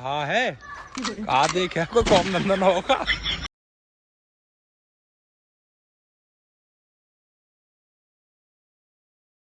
हाँ है। आ देखे कोई कॉम धंधा ना होगा।